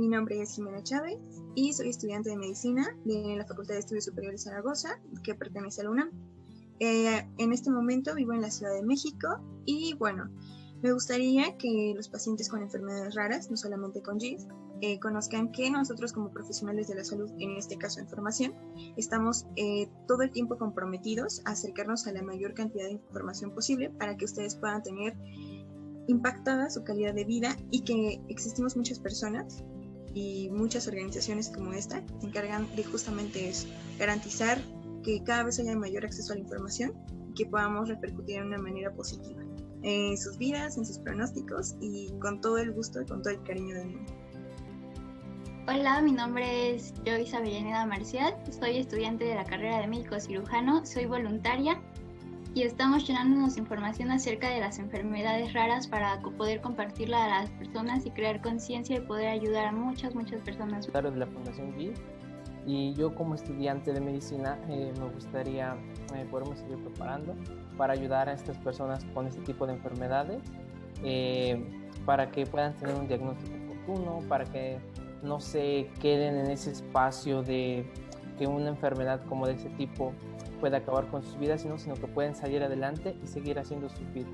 Mi nombre es Jimena Chávez y soy estudiante de medicina de la Facultad de Estudios Superiores Zaragoza, que pertenece a la UNAM. Eh, en este momento vivo en la Ciudad de México y bueno, me gustaría que los pacientes con enfermedades raras, no solamente con GIS, eh, conozcan que nosotros como profesionales de la salud, en este caso en formación, estamos eh, todo el tiempo comprometidos a acercarnos a la mayor cantidad de información posible para que ustedes puedan tener impactada su calidad de vida y que existimos muchas personas y muchas organizaciones como esta se encargan de justamente eso, garantizar que cada vez haya mayor acceso a la información y que podamos repercutir de una manera positiva en sus vidas, en sus pronósticos y con todo el gusto y con todo el cariño del mundo. Hola, mi nombre es Joyce Avellaneda Marcial, soy estudiante de la carrera de médico cirujano, soy voluntaria y estamos llenándonos información acerca de las enfermedades raras para poder compartirla a las personas y crear conciencia y poder ayudar a muchas, muchas personas. Claro, de la Fundación GIS y yo como estudiante de medicina eh, me gustaría eh, poderme seguir preparando para ayudar a estas personas con este tipo de enfermedades, eh, para que puedan tener un diagnóstico oportuno, para que no se queden en ese espacio de que una enfermedad como de ese tipo pueda acabar con sus vidas, sino, sino que pueden salir adelante y seguir haciendo sus vidas.